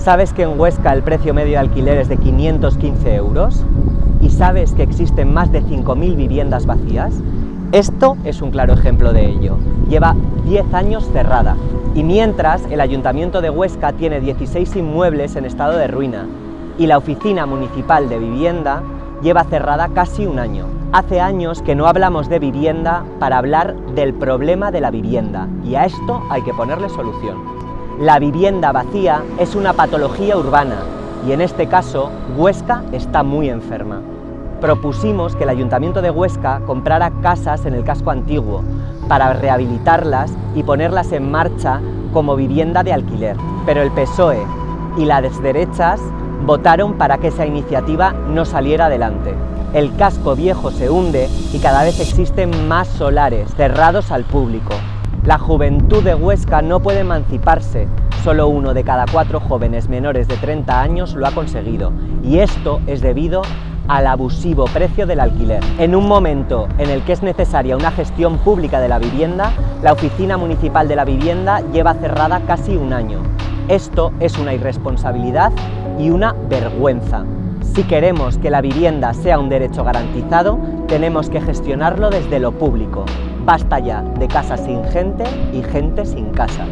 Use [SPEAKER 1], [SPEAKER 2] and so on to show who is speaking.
[SPEAKER 1] ¿Sabes que en Huesca el precio medio de alquiler es de 515 euros? ¿Y sabes que existen más de 5.000 viviendas vacías? Esto es un claro ejemplo de ello. Lleva 10 años cerrada. Y mientras, el Ayuntamiento de Huesca tiene 16 inmuebles en estado de ruina y la Oficina Municipal de Vivienda lleva cerrada casi un año. Hace años que no hablamos de vivienda para hablar del problema de la vivienda y a esto hay que ponerle solución. La vivienda vacía es una patología urbana y en este caso Huesca está muy enferma. Propusimos que el Ayuntamiento de Huesca comprara casas en el casco antiguo para rehabilitarlas y ponerlas en marcha como vivienda de alquiler. Pero el PSOE y las derechas votaron para que esa iniciativa no saliera adelante. El casco viejo se hunde y cada vez existen más solares cerrados al público. La juventud de Huesca no puede emanciparse, solo uno de cada cuatro jóvenes menores de 30 años lo ha conseguido y esto es debido al abusivo precio del alquiler. En un momento en el que es necesaria una gestión pública de la vivienda, la Oficina Municipal de la Vivienda lleva cerrada casi un año. Esto es una irresponsabilidad y una vergüenza. Si queremos que la vivienda sea un derecho garantizado, tenemos que gestionarlo desde lo público. Basta ya de casas sin gente y gente sin casa.